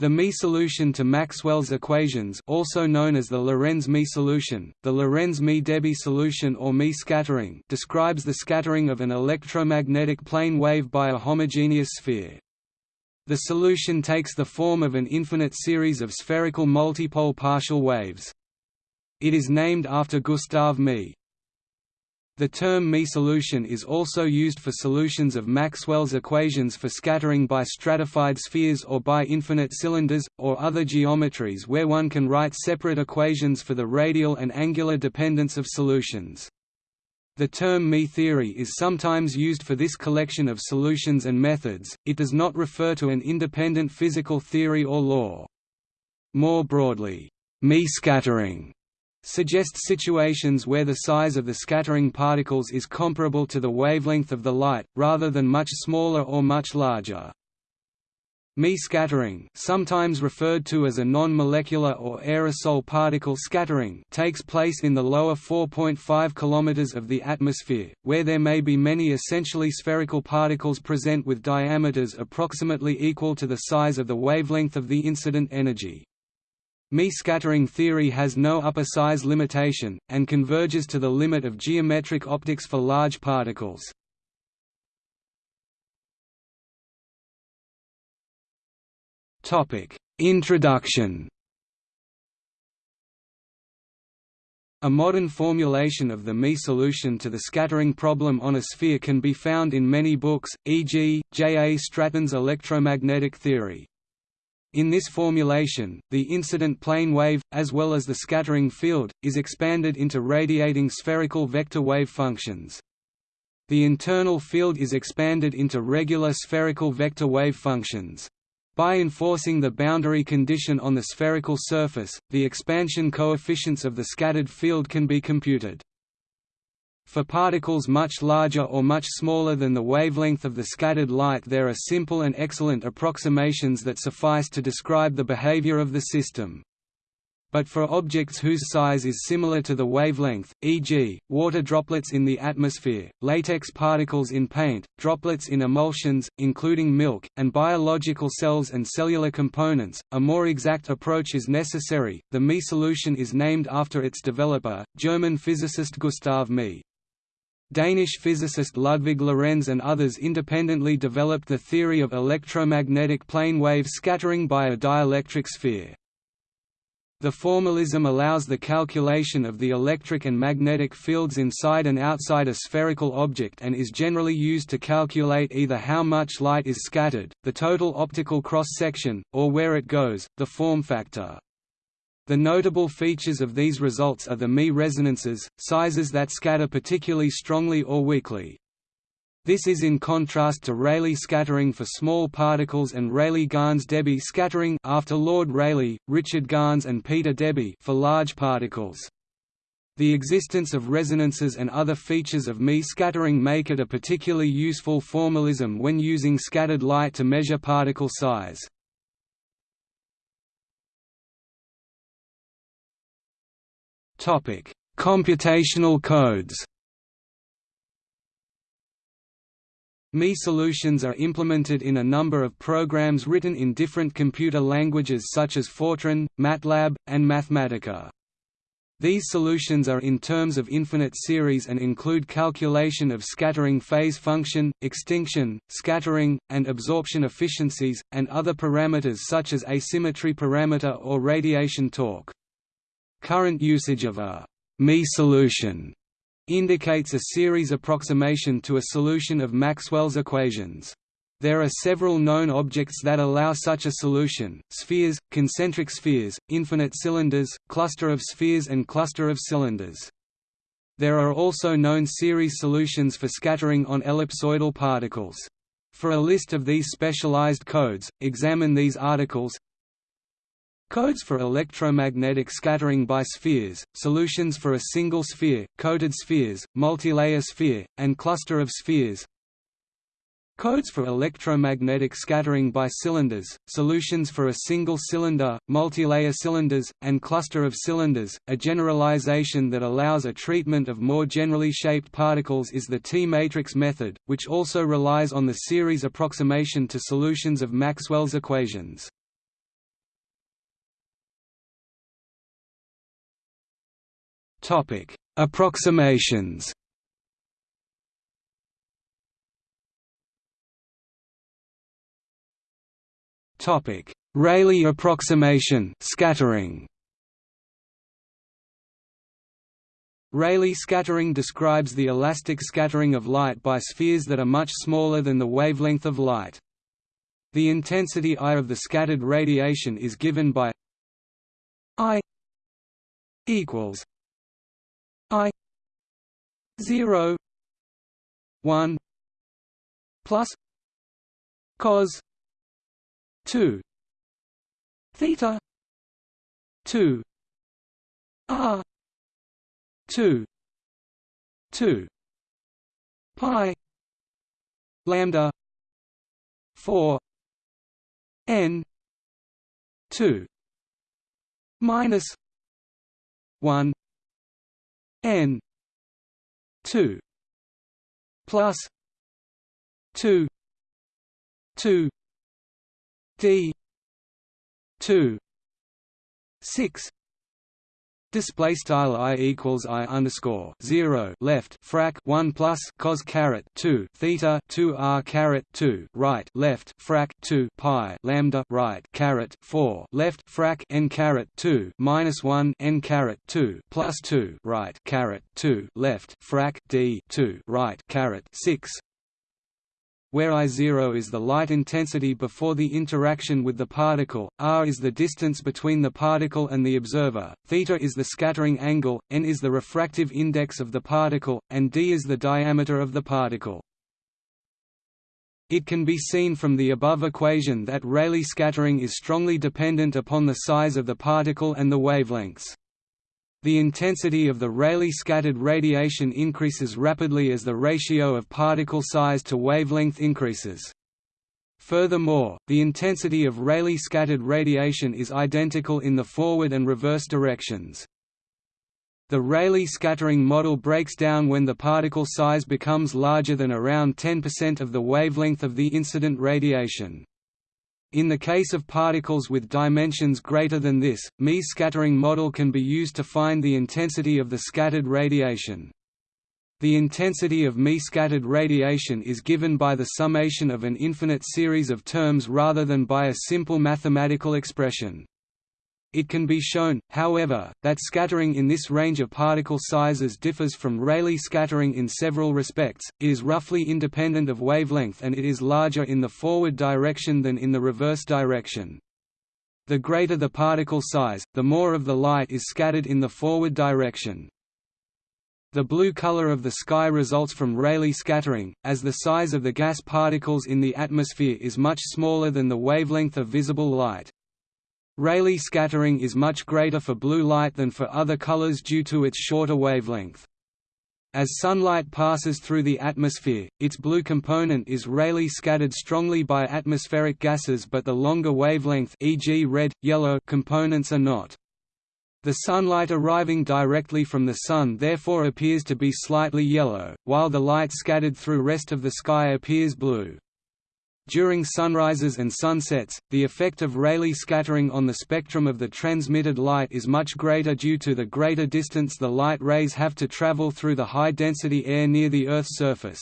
The Mie solution to Maxwell's equations also known as the Lorenz-Mie solution, the Lorenz-Mie-Debye solution or Mie scattering describes the scattering of an electromagnetic plane wave by a homogeneous sphere. The solution takes the form of an infinite series of spherical multipole partial waves. It is named after Gustav Mie. The term Mie solution is also used for solutions of Maxwell's equations for scattering by stratified spheres or by infinite cylinders, or other geometries where one can write separate equations for the radial and angular dependence of solutions. The term Mie theory is sometimes used for this collection of solutions and methods, it does not refer to an independent physical theory or law. More broadly, Mie scattering suggests situations where the size of the scattering particles is comparable to the wavelength of the light, rather than much smaller or much larger. Mie scattering sometimes referred to as a non-molecular or aerosol particle scattering takes place in the lower 4.5 km of the atmosphere, where there may be many essentially spherical particles present with diameters approximately equal to the size of the wavelength of the incident energy. Mie scattering theory has no upper size limitation, and converges to the limit of geometric optics for large particles. Introduction A modern formulation of the Mie solution to the scattering problem on a sphere can be found in many books, e.g., J. A. Stratton's electromagnetic theory. In this formulation, the incident plane wave, as well as the scattering field, is expanded into radiating spherical vector wave functions. The internal field is expanded into regular spherical vector wave functions. By enforcing the boundary condition on the spherical surface, the expansion coefficients of the scattered field can be computed. For particles much larger or much smaller than the wavelength of the scattered light there are simple and excellent approximations that suffice to describe the behavior of the system. But for objects whose size is similar to the wavelength, e.g., water droplets in the atmosphere, latex particles in paint, droplets in emulsions, including milk, and biological cells and cellular components, a more exact approach is necessary. The Mie solution is named after its developer, German physicist Gustav Mie. Danish physicist Ludvig Lorenz and others independently developed the theory of electromagnetic plane wave scattering by a dielectric sphere. The formalism allows the calculation of the electric and magnetic fields inside and outside a spherical object and is generally used to calculate either how much light is scattered, the total optical cross-section, or where it goes, the form factor. The notable features of these results are the Mie resonances, sizes that scatter particularly strongly or weakly. This is in contrast to Rayleigh scattering for small particles and Rayleigh-Gans-Debye scattering after Lord Rayleigh, Richard Gans and Peter Debye for large particles. The existence of resonances and other features of Mie scattering make it a particularly useful formalism when using scattered light to measure particle size. Topic: Computational codes. Mie solutions are implemented in a number of programs written in different computer languages such as Fortran, MATLAB, and Mathematica. These solutions are in terms of infinite series and include calculation of scattering phase function, extinction, scattering, and absorption efficiencies, and other parameters such as asymmetry parameter or radiation torque. Current usage of a Mie solution indicates a series approximation to a solution of Maxwell's equations. There are several known objects that allow such a solution, spheres, concentric spheres, infinite cylinders, cluster of spheres and cluster of cylinders. There are also known series solutions for scattering on ellipsoidal particles. For a list of these specialized codes, examine these articles Codes for electromagnetic scattering by spheres, solutions for a single sphere, coated spheres, multilayer sphere, and cluster of spheres Codes for electromagnetic scattering by cylinders, solutions for a single cylinder, multilayer cylinders, and cluster of cylinders. A generalization that allows a treatment of more generally shaped particles is the T-matrix method, which also relies on the series approximation to solutions of Maxwell's equations. Topic: Approximations. Topic: Rayleigh approximation, scattering. Rayleigh scattering describes the elastic scattering of light by spheres that are much smaller than the wavelength of light. The intensity I of the scattered radiation is given by I equals I zero one plus cos two theta two R two two pi lambda four n two minus one n two plus two two d two six Display style i equals i underscore zero left frac one plus cos caret two theta two r caret two right left frac two pi lambda right caret four left frac n caret two minus one n caret two plus two right caret two left frac d two right caret six where I0 is the light intensity before the interaction with the particle, r is the distance between the particle and the observer, θ is the scattering angle, n is the refractive index of the particle, and d is the diameter of the particle. It can be seen from the above equation that Rayleigh scattering is strongly dependent upon the size of the particle and the wavelengths. The intensity of the Rayleigh scattered radiation increases rapidly as the ratio of particle size to wavelength increases. Furthermore, the intensity of Rayleigh scattered radiation is identical in the forward and reverse directions. The Rayleigh scattering model breaks down when the particle size becomes larger than around 10% of the wavelength of the incident radiation. In the case of particles with dimensions greater than this, Mie's scattering model can be used to find the intensity of the scattered radiation. The intensity of Mie scattered radiation is given by the summation of an infinite series of terms rather than by a simple mathematical expression. It can be shown, however, that scattering in this range of particle sizes differs from Rayleigh scattering in several respects, it is roughly independent of wavelength and it is larger in the forward direction than in the reverse direction. The greater the particle size, the more of the light is scattered in the forward direction. The blue color of the sky results from Rayleigh scattering, as the size of the gas particles in the atmosphere is much smaller than the wavelength of visible light. Rayleigh scattering is much greater for blue light than for other colors due to its shorter wavelength. As sunlight passes through the atmosphere, its blue component is Rayleigh scattered strongly by atmospheric gases but the longer wavelength e.g. red, yellow components are not. The sunlight arriving directly from the Sun therefore appears to be slightly yellow, while the light scattered through rest of the sky appears blue. During sunrises and sunsets, the effect of Rayleigh scattering on the spectrum of the transmitted light is much greater due to the greater distance the light rays have to travel through the high-density air near the Earth's surface.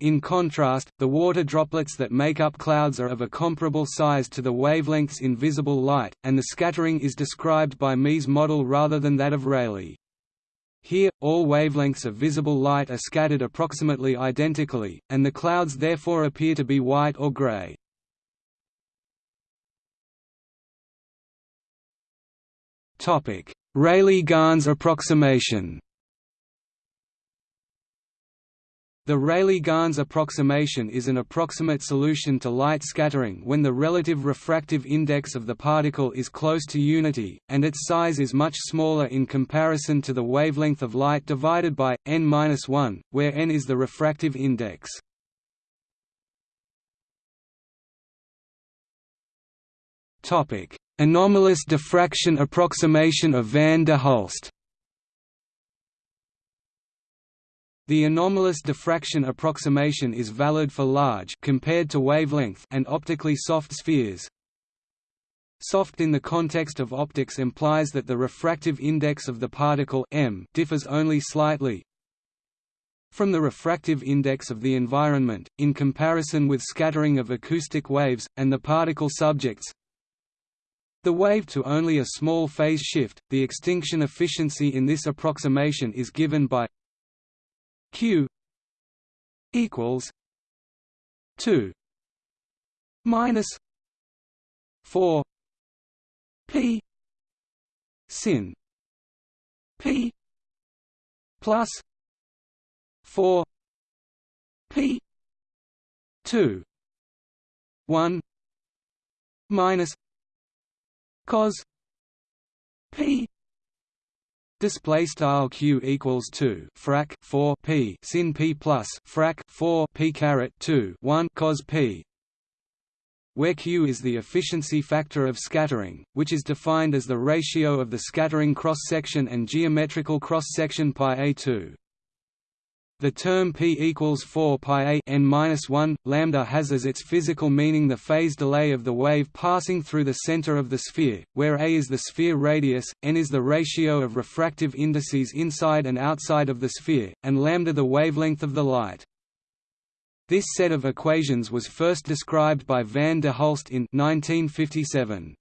In contrast, the water droplets that make up clouds are of a comparable size to the wavelengths in visible light, and the scattering is described by Mie's model rather than that of Rayleigh. Here, all wavelengths of visible light are scattered approximately identically, and the clouds therefore appear to be white or gray. Rayleigh-Gans approximation The Rayleigh-Gans approximation is an approximate solution to light scattering when the relative refractive index of the particle is close to unity, and its size is much smaller in comparison to the wavelength of light divided by n-1, where n is the refractive index. Anomalous diffraction approximation of van der Hulst The anomalous diffraction approximation is valid for large compared to wavelength and optically soft spheres. soft in the context of optics implies that the refractive index of the particle m differs only slightly from the refractive index of the environment, in comparison with scattering of acoustic waves, and the particle subjects the wave to only a small phase shift. The extinction efficiency in this approximation is given by q equals 2 minus 4 p sin p plus 4 p 2 1 minus cos p display style q equals 2 frac 4 p sin p plus frac 4 p caret 2 1 cos p where q is the efficiency factor of scattering, which is defined as the ratio of the scattering cross-section and geometrical cross-section pi a2. The term p equals 4 pi a n minus 1 lambda has as its physical meaning the phase delay of the wave passing through the center of the sphere, where a is the sphere radius, n is the ratio of refractive indices inside and outside of the sphere, and lambda the wavelength of the light. This set of equations was first described by van der Hulst in 1957.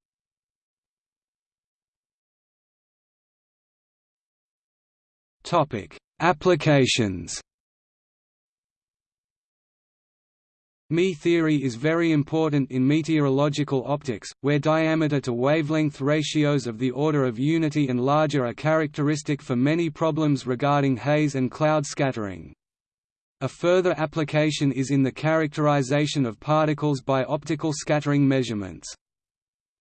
Topic: Applications. Mie theory is very important in meteorological optics, where diameter-to-wavelength ratios of the order of unity and larger are characteristic for many problems regarding haze and cloud scattering. A further application is in the characterization of particles by optical scattering measurements.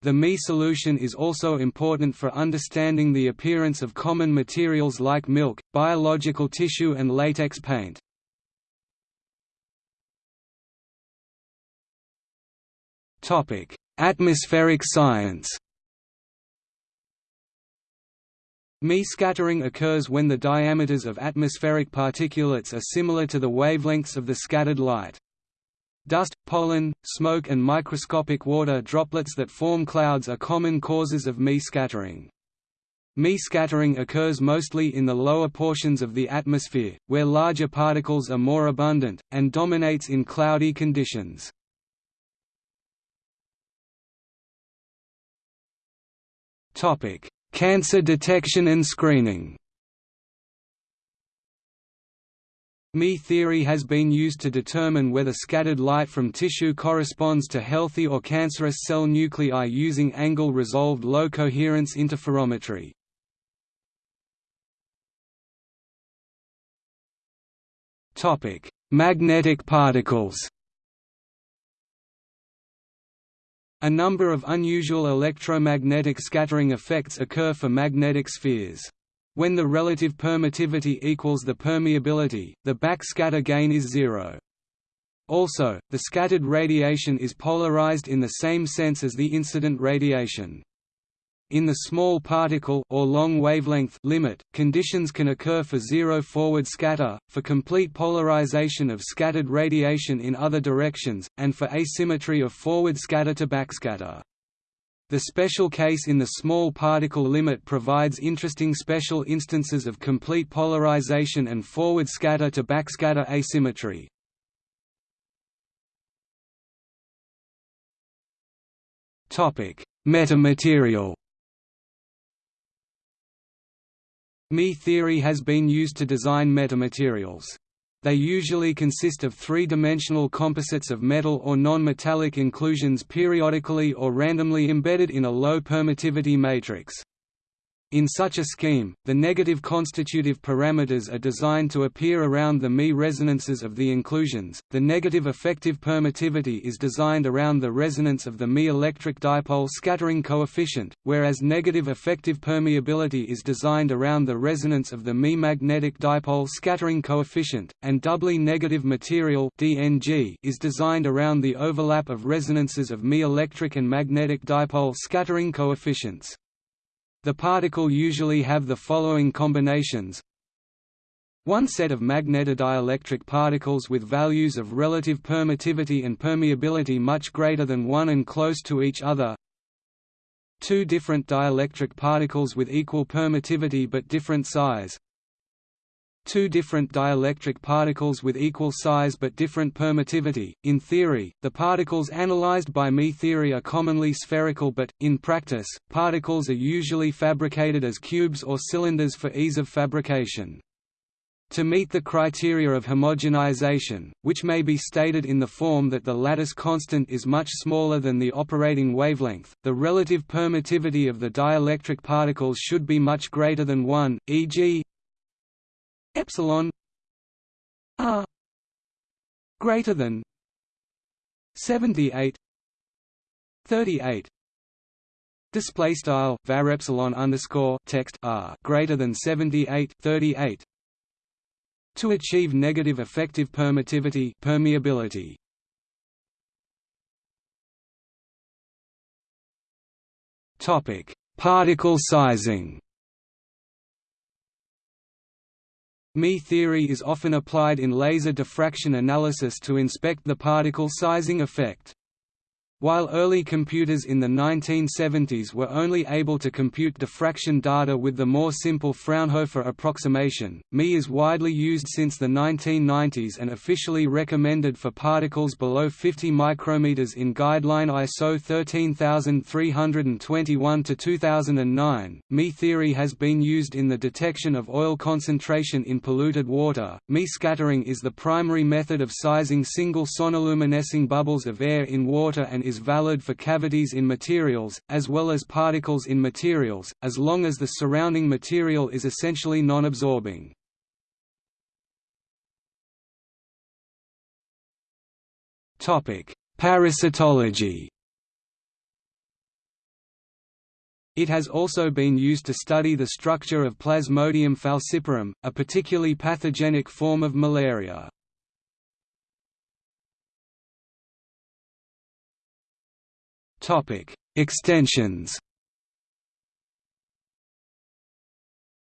The Mie solution is also important for understanding the appearance of common materials like milk, biological tissue and latex paint. Atmospheric science. Mie scattering occurs when the diameters of atmospheric particulates are similar to the wavelengths of the scattered light. Dust, pollen, smoke and microscopic water droplets that form clouds are common causes of Mie scattering. Mie scattering occurs mostly in the lower portions of the atmosphere, where larger particles are more abundant, and dominates in cloudy conditions. Topic: Cancer detection and screening. Mie theory has been used to determine whether scattered light from tissue corresponds to healthy or cancerous cell nuclei using angle-resolved low-coherence interferometry. Magnetic particles A number of unusual electromagnetic scattering effects occur for magnetic spheres. When the relative permittivity equals the permeability, the backscatter gain is zero. Also, the scattered radiation is polarized in the same sense as the incident radiation. In the small particle or long wavelength limit, conditions can occur for zero forward scatter, for complete polarization of scattered radiation in other directions, and for asymmetry of forward scatter to backscatter. The special case in the small particle limit provides interesting special instances of complete polarization and forward scatter to backscatter asymmetry. Metamaterial Mie theory has been used to design metamaterials. They usually consist of three-dimensional composites of metal or non-metallic inclusions periodically or randomly embedded in a low permittivity matrix. In such a scheme, the negative constitutive parameters are designed to appear around the Mie resonances of the inclusions. The negative effective permittivity is designed around the resonance of the Mie electric dipole scattering coefficient, whereas negative effective permeability is designed around the resonance of the Mie magnetic dipole scattering coefficient, and doubly negative material (DNG) is designed around the overlap of resonances of Mie electric and magnetic dipole scattering coefficients. The particle usually have the following combinations. One set of magnetodielectric particles with values of relative permittivity and permeability much greater than 1 and close to each other. Two different dielectric particles with equal permittivity but different size two different dielectric particles with equal size but different permittivity. In theory, the particles analyzed by Mie theory are commonly spherical but, in practice, particles are usually fabricated as cubes or cylinders for ease of fabrication. To meet the criteria of homogenization, which may be stated in the form that the lattice constant is much smaller than the operating wavelength, the relative permittivity of the dielectric particles should be much greater than 1, e.g epsilon r greater than 78 38 display style var epsilon underscore text r greater than 78 38 to achieve negative effective permittivity permeability. Topic particle sizing Mie theory is often applied in laser diffraction analysis to inspect the particle sizing effect. While early computers in the 1970s were only able to compute diffraction data with the more simple Fraunhofer approximation, Mie is widely used since the 1990s and officially recommended for particles below 50 micrometers in guideline ISO 13321-2009. Mie theory has been used in the detection of oil concentration in polluted water. Mie scattering is the primary method of sizing single sonoluminescing bubbles of air in water and is valid for cavities in materials, as well as particles in materials, as long as the surrounding material is essentially non-absorbing. Parasitology It has also been used to study the structure of Plasmodium falciparum, a particularly pathogenic form of malaria. Topic: Extensions.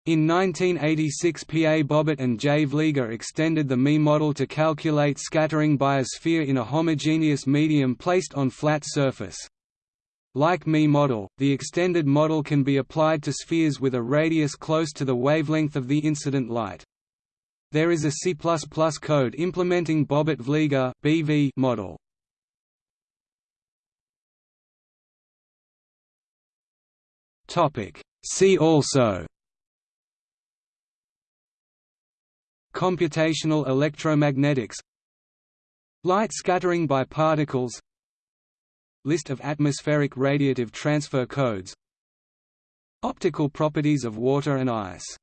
In 1986 P. A. Bobbert and J. Vlieger extended the Mie model to calculate scattering by a sphere in a homogeneous medium placed on flat surface. Like Mie model, the extended model can be applied to spheres with a radius close to the wavelength of the incident light. There is a C++ code implementing Bobbert-Vlieger BV model. Topic. See also. Computational electromagnetics. Light scattering by particles. List of atmospheric radiative transfer codes. Optical properties of water and ice